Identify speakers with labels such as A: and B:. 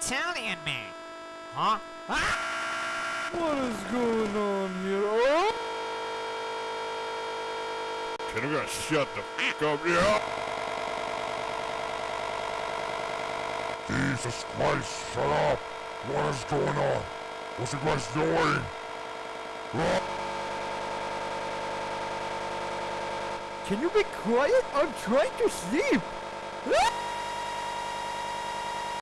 A: Italian man. Huh? Ah!
B: What is going on here? Oh!
C: Can you shut the fuck up? Yeah.
D: Jesus Christ, shut up! What is going on? What's you guys doing? Ah!
B: Can you be quiet? I'm trying to sleep. Ah!